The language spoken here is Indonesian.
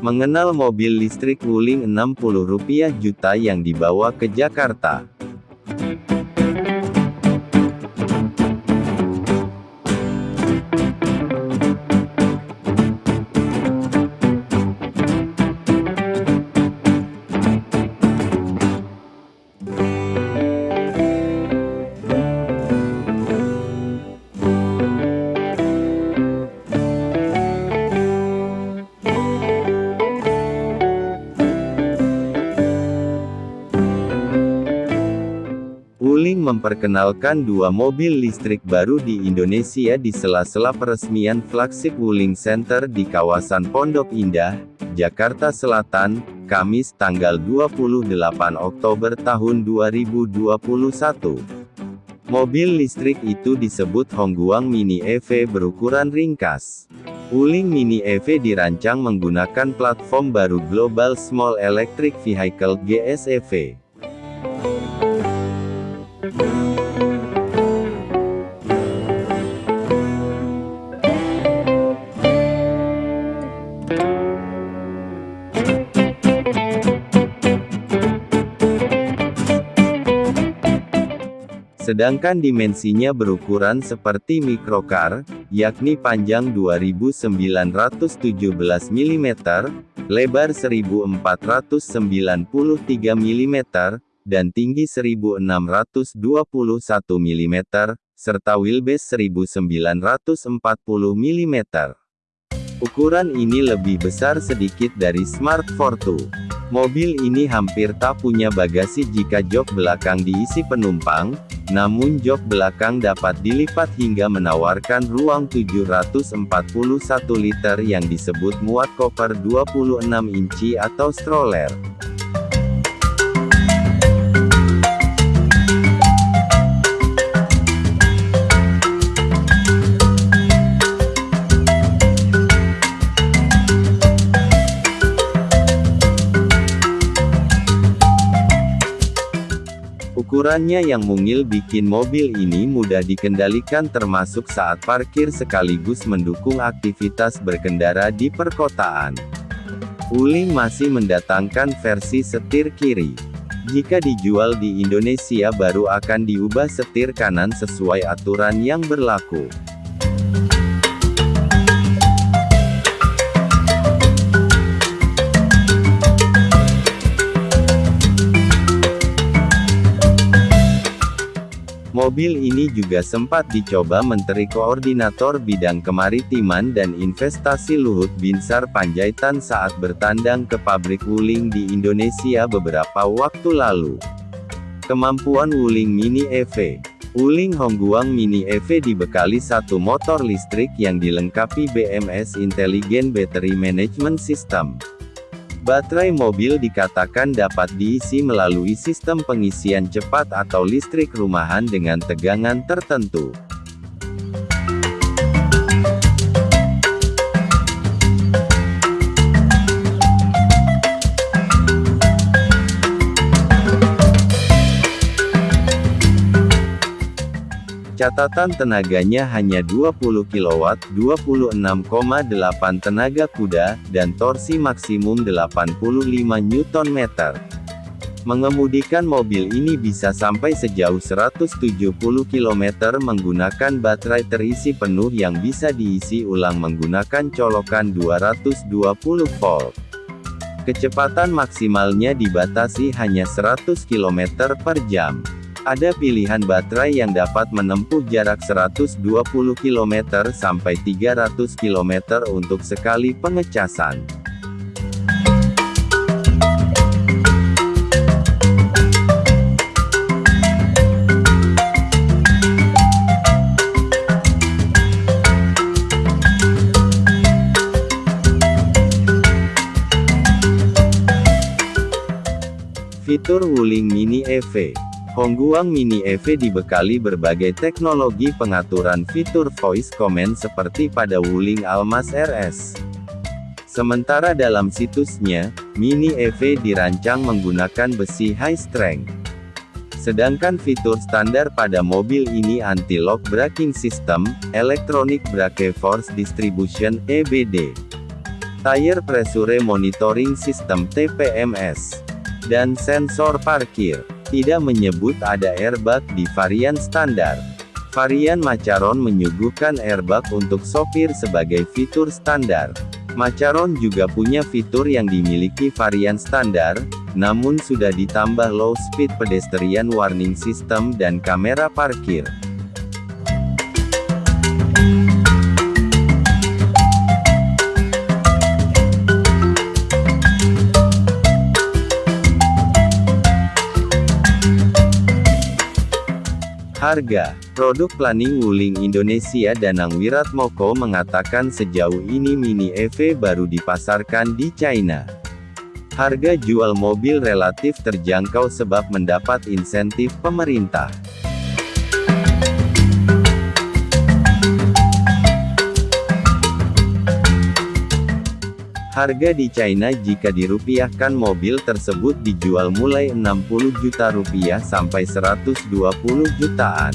Mengenal mobil listrik Wuling 60 rupiah juta yang dibawa ke Jakarta. Memperkenalkan dua mobil listrik baru di Indonesia di sela-sela peresmian flagship Wuling Center di kawasan Pondok Indah, Jakarta Selatan, Kamis tanggal 28 Oktober tahun 2021. Mobil listrik itu disebut Hongguang Mini EV berukuran ringkas. Wuling Mini EV dirancang menggunakan platform baru Global Small Electric Vehicle GSEV. Sedangkan dimensinya berukuran seperti microcar, yakni panjang 2917 mm, lebar 1493 mm, dan tinggi 1621 mm, serta wheelbase 1940 mm. Ukuran ini lebih besar sedikit dari Smart Fortwo. Mobil ini hampir tak punya bagasi jika jok belakang diisi penumpang, namun jok belakang dapat dilipat hingga menawarkan ruang 741 liter yang disebut muat koper 26 inci atau stroller. Ukurannya yang mungil bikin mobil ini mudah dikendalikan termasuk saat parkir sekaligus mendukung aktivitas berkendara di perkotaan. Wuling masih mendatangkan versi setir kiri. Jika dijual di Indonesia baru akan diubah setir kanan sesuai aturan yang berlaku. Mobil ini juga sempat dicoba Menteri Koordinator Bidang Kemaritiman dan Investasi Luhut Binsar Panjaitan saat bertandang ke pabrik Wuling di Indonesia beberapa waktu lalu. Kemampuan Wuling Mini EV Wuling Hongguang Mini EV dibekali satu motor listrik yang dilengkapi BMS Intelligent Battery Management System. Baterai mobil dikatakan dapat diisi melalui sistem pengisian cepat atau listrik rumahan dengan tegangan tertentu. Catatan tenaganya hanya 20 kW, 26,8 tenaga kuda, dan torsi maksimum 85 Nm. Mengemudikan mobil ini bisa sampai sejauh 170 km menggunakan baterai terisi penuh yang bisa diisi ulang menggunakan colokan 220 volt. Kecepatan maksimalnya dibatasi hanya 100 km per jam. Ada pilihan baterai yang dapat menempuh jarak 120 km sampai 300 km untuk sekali pengecasan. Fitur Wuling Mini EV Hongguang Mini EV dibekali berbagai teknologi pengaturan fitur voice command seperti pada Wuling Almas RS. Sementara dalam situsnya, Mini EV dirancang menggunakan besi high strength. Sedangkan fitur standar pada mobil ini anti-lock braking system, electronic brake force distribution, EBD. Tire Pressure Monitoring System TPMS, dan sensor parkir. Tidak menyebut ada airbag di varian standar. Varian Macaron menyuguhkan airbag untuk sopir sebagai fitur standar. Macaron juga punya fitur yang dimiliki varian standar, namun sudah ditambah low speed pedestrian warning system dan kamera parkir. Harga Produk Planning Wuling Indonesia Danang Wiratmoko mengatakan sejauh ini Mini EV baru dipasarkan di China. Harga jual mobil relatif terjangkau sebab mendapat insentif pemerintah. Harga di China jika dirupiahkan mobil tersebut dijual mulai 60 juta rupiah sampai 120 jutaan.